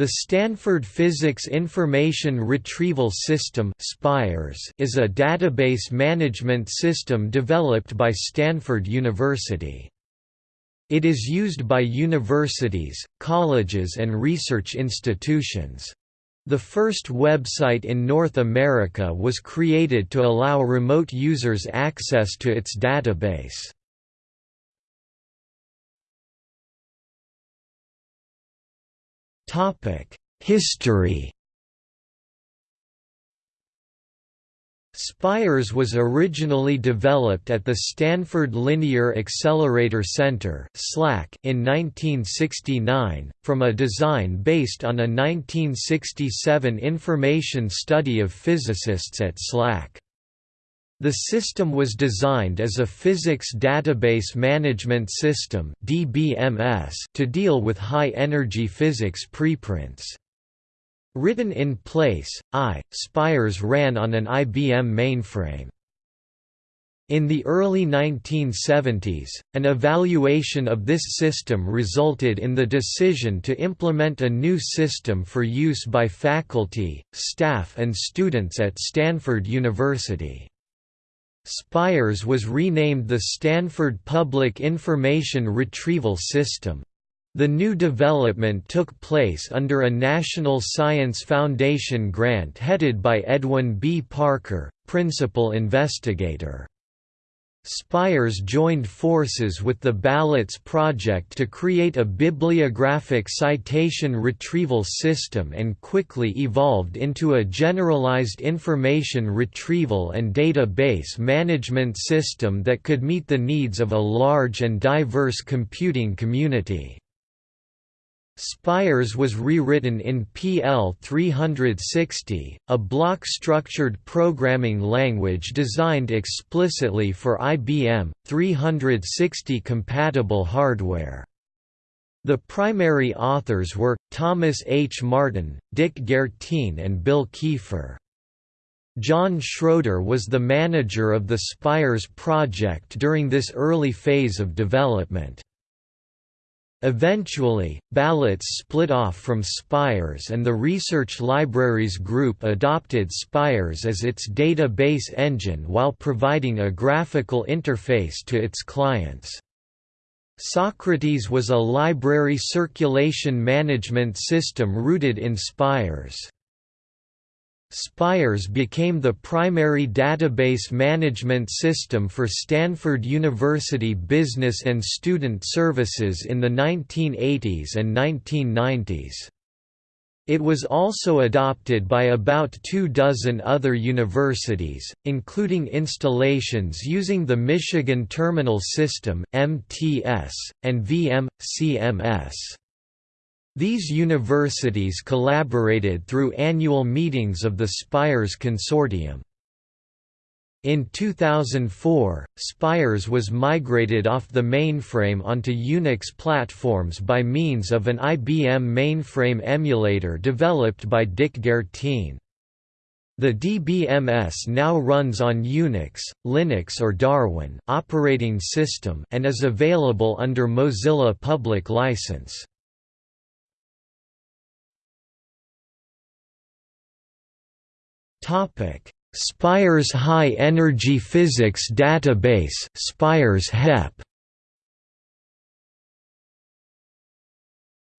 The Stanford Physics Information Retrieval System is a database management system developed by Stanford University. It is used by universities, colleges and research institutions. The first website in North America was created to allow remote users access to its database. History Spires was originally developed at the Stanford Linear Accelerator Center in 1969, from a design based on a 1967 information study of physicists at SLAC. The system was designed as a physics database management system (DBMS) to deal with high-energy physics preprints. Written in place, I, Spires ran on an IBM mainframe. In the early 1970s, an evaluation of this system resulted in the decision to implement a new system for use by faculty, staff and students at Stanford University. Spires was renamed the Stanford Public Information Retrieval System. The new development took place under a National Science Foundation grant headed by Edwin B. Parker, principal investigator. Spires joined forces with the Ballots Project to create a bibliographic citation retrieval system and quickly evolved into a generalized information retrieval and database management system that could meet the needs of a large and diverse computing community. Spires was rewritten in PL 360, a block-structured programming language designed explicitly for IBM 360 compatible hardware. The primary authors were, Thomas H. Martin, Dick Guertin and Bill Kiefer. John Schroeder was the manager of the Spires project during this early phase of development. Eventually, Ballots split off from Spires and the Research Libraries Group adopted Spires as its database engine while providing a graphical interface to its clients. Socrates was a library circulation management system rooted in Spires. Spires became the primary database management system for Stanford University business and student services in the 1980s and 1990s. It was also adopted by about two dozen other universities, including installations using the Michigan Terminal System (MTS) and VM/CMS. These universities collaborated through annual meetings of the Spires Consortium. In 2004, Spires was migrated off the mainframe onto Unix platforms by means of an IBM mainframe emulator developed by Dick Guertin. The DBMS now runs on Unix, Linux or Darwin operating system and is available under Mozilla Public License. Topic: Spires High Energy Physics Database, Spires HEP.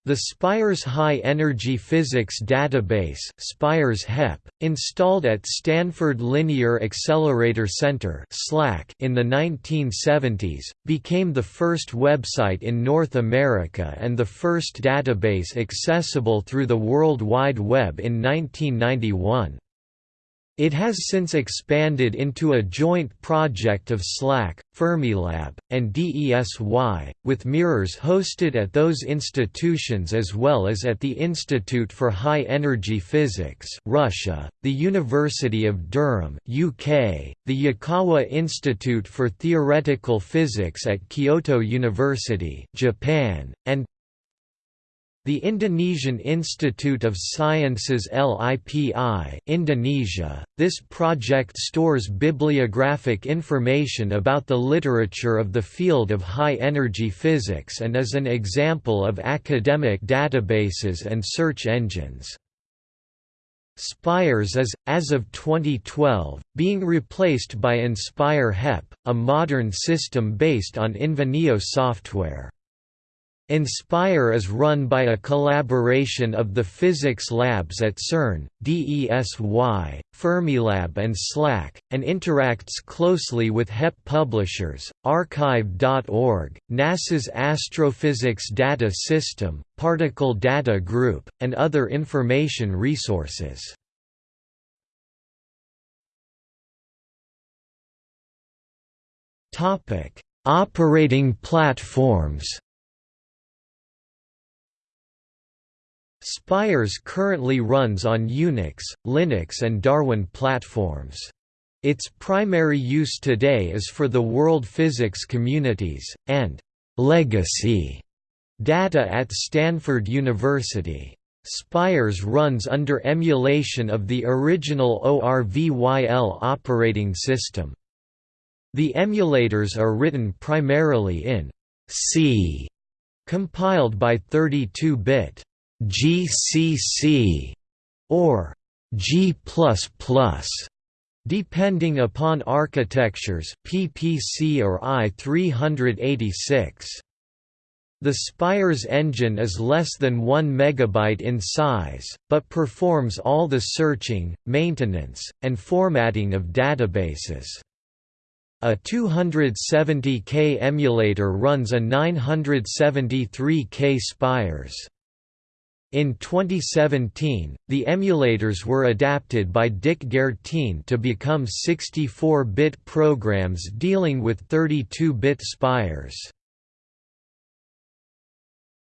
The Spires High Energy Physics Database Spires HEP, installed at Stanford Linear Accelerator Center in the 1970s, became the first website in North America and the first database accessible through the World Wide Web in 1991. It has since expanded into a joint project of SLAC, Fermilab, and DESY, with mirrors hosted at those institutions as well as at the Institute for High Energy Physics Russia, the University of Durham UK, the Yukawa Institute for Theoretical Physics at Kyoto University Japan, and The Indonesian Institute of Sciences LIPI Indonesia, this project stores bibliographic information about the literature of the field of high-energy physics and is an example of academic databases and search engines. Spires is, as of 2012, being replaced by Inspire HEP, a modern system based on Invenio software. Inspire is run by a collaboration of the physics labs at CERN, DESY, Fermilab and SLAC, and interacts closely with HEP publishers, arXiv.org, NASA's Astrophysics Data System, Particle Data Group, and other information resources. Operating platforms Spires currently runs on Unix, Linux and Darwin platforms. Its primary use today is for the world physics communities, and «legacy» data at Stanford University. Spires runs under emulation of the original ORVYL operating system. The emulators are written primarily in C, compiled by 32-bit GCC or G++, depending upon architectures PPC or i386. The Spires engine is less than 1 MB in size, but performs all the searching, maintenance, and formatting of databases. A 270K emulator runs a 973K Spires. In 2017, the emulators were adapted by Dick Guertin to become 64-bit programs dealing with 32-bit spires.